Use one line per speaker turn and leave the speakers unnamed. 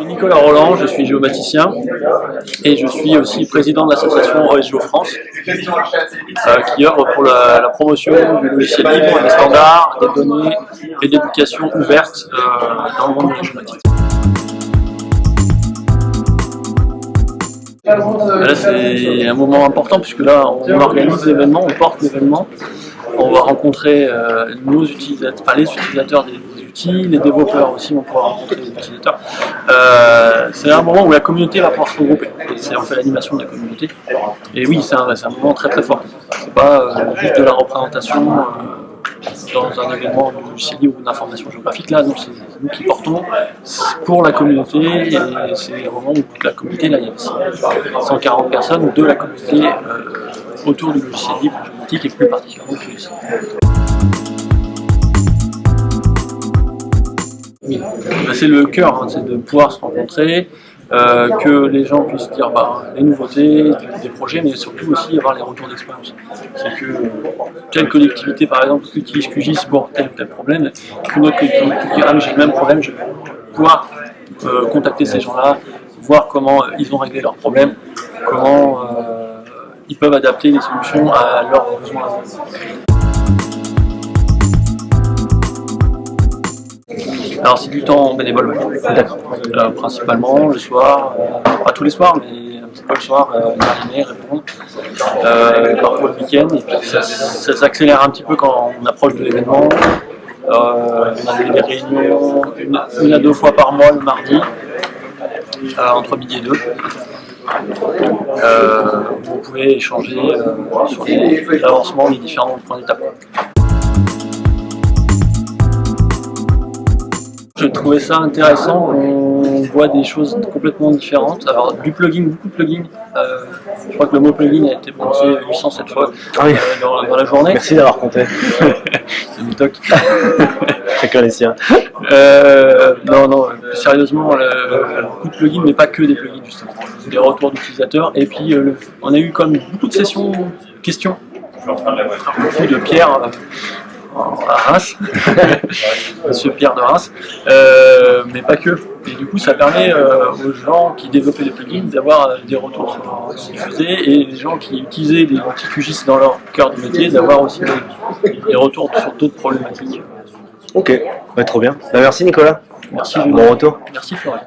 suis Nicolas Roland, je suis géomaticien et je suis aussi président de l'association OSGeo France euh, qui œuvre pour la, promotion du logiciel libre, des standards, des données et d'éducation ouverte euh, dans le monde de la géomatique. Là c'est un moment important puisque là on organise l'événement, on porte l'événement, on va rencontrer euh, nos utilisateurs, enfin, les utilisateurs des, les développeurs aussi vont pouvoir rencontrer les utilisateurs. Euh, c'est un moment où la communauté va pouvoir se regrouper. C'est en fait l'animation de la communauté. Et oui, c'est un, un, moment très très fort. C'est pas euh, juste de la représentation dans un événement du CIDI ou d'information géographique. Là, c'est nous qui portons pour la communauté. Et c'est vraiment toute la communauté. Là, il y a 140 personnes de la communauté autour du logiciel libre et plus particulièrement du Bah, c'est le cœur, hein, c'est de pouvoir se rencontrer, euh, que les gens puissent dire bah, les nouveautés, des projets, mais surtout aussi avoir les retours d'expérience. C'est que telle collectivité, par exemple, utilise QGIS pour tel ou tel problème, qu'une autre collectivité dit ah j'ai le même problème, je vais pouvoir euh, contacter ces gens-là, voir comment euh, ils ont réglé leurs problèmes, comment ils peuvent adapter les solutions à leurs besoins. Alors c'est du temps bénévole, d'accord. Euh, principalement le soir, euh, pas tous les soirs, mais un petit peu le soir, euh, animer, répondre, euh, parfois le week-end, et puis ça, s'accélère un petit peu quand on approche de l'événement. on a des, réunions une, à deux fois par mois le mardi, entre midi et deux. vous pouvez échanger sur l'avancement des différents points d'étape. J'ai trouvé ça intéressant, on voit des choses complètement différentes. Alors du plugin, beaucoup de plugins. Euh, je crois que le mot plugin a été prononcé 807 fois ah euh, dans, la journée.
Merci d'avoir compté.
C'est du toc.
Chacun les siens.
Euh, non, non, sérieusement, beaucoup de plugins, mais pas que des plugins justement. Des retours d'utilisateurs. Et puis on a eu comme beaucoup de sessions questions. Beaucoup de Pierre à Reims, Monsieur Pierre de Reims, euh, mais pas que. Et du coup, ça permet euh, aux gens qui développaient des plugins d'avoir euh, des retours sur ce qu'ils faisaient, et les gens qui utilisaient des outils QGIS dans leur cœur de métier, d'avoir aussi des, retours sur d'autres problématiques.
Ok, bah, trop bien. Bah, merci Nicolas.
Merci.
Bon retour.
Merci Florian.